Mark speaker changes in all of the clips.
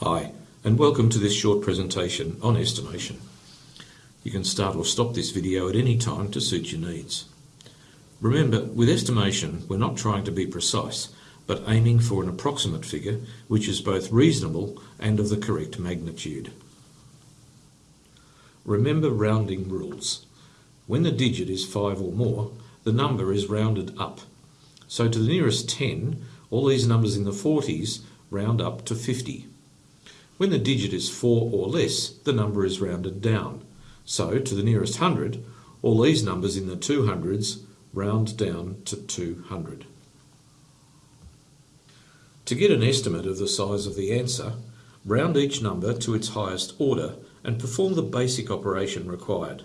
Speaker 1: Hi, and welcome to this short presentation on estimation. You can start or stop this video at any time to suit your needs. Remember, with estimation, we're not trying to be precise, but aiming for an approximate figure which is both reasonable and of the correct magnitude. Remember rounding rules. When the digit is 5 or more, the number is rounded up. So to the nearest 10, all these numbers in the 40s round up to 50. When the digit is 4 or less, the number is rounded down. So to the nearest 100, all these numbers in the 200s round down to 200. To get an estimate of the size of the answer, round each number to its highest order and perform the basic operation required.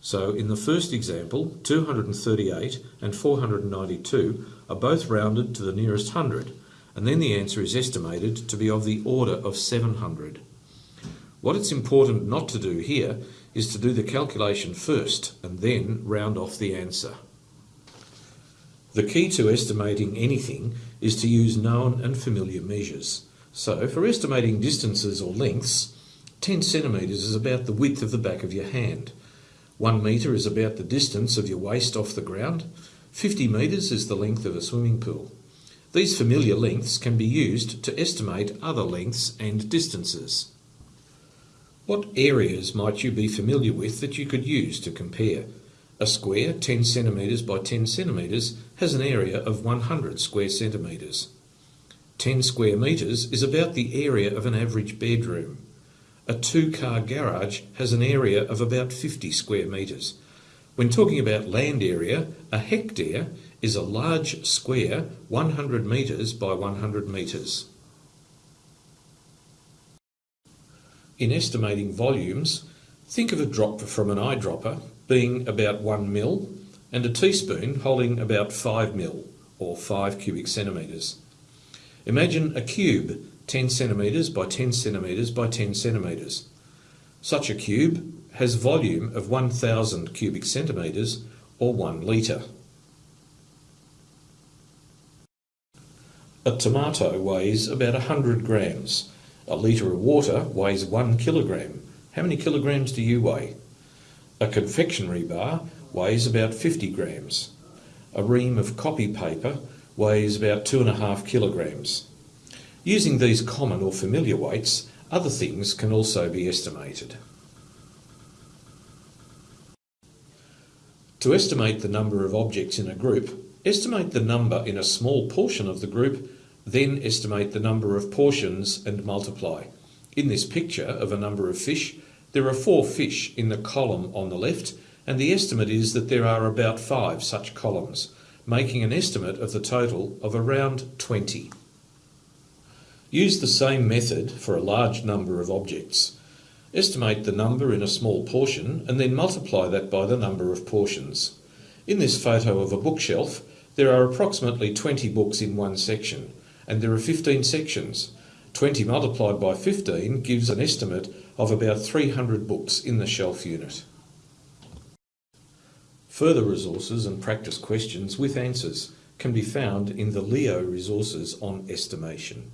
Speaker 1: So in the first example, 238 and 492 are both rounded to the nearest hundred, and then the answer is estimated to be of the order of 700. What it's important not to do here is to do the calculation first and then round off the answer. The key to estimating anything is to use known and familiar measures. So for estimating distances or lengths, 10 centimetres is about the width of the back of your hand. 1 metre is about the distance of your waist off the ground. 50 metres is the length of a swimming pool. These familiar lengths can be used to estimate other lengths and distances. What areas might you be familiar with that you could use to compare? A square 10 centimetres by 10 centimetres has an area of 100 square centimetres. 10 square metres is about the area of an average bedroom. A two-car garage has an area of about 50 square metres. When talking about land area, a hectare is a large square 100 metres by 100 metres. In estimating volumes, think of a drop from an eyedropper being about 1 mil and a teaspoon holding about 5 mil or 5 cubic centimetres. Imagine a cube 10 centimetres by 10 centimetres by 10 centimetres. Such a cube has volume of 1000 cubic centimetres or 1 litre. A tomato weighs about 100 grams. A litre of water weighs 1 kilogram. How many kilograms do you weigh? A confectionery bar weighs about 50 grams. A ream of copy paper weighs about 2.5 kilograms. Using these common or familiar weights, other things can also be estimated. To estimate the number of objects in a group, estimate the number in a small portion of the group then estimate the number of portions and multiply. In this picture of a number of fish, there are four fish in the column on the left, and the estimate is that there are about five such columns, making an estimate of the total of around 20. Use the same method for a large number of objects. Estimate the number in a small portion and then multiply that by the number of portions. In this photo of a bookshelf, there are approximately 20 books in one section and there are 15 sections. 20 multiplied by 15 gives an estimate of about 300 books in the shelf unit. Further resources and practice questions with answers can be found in the LEO resources on estimation.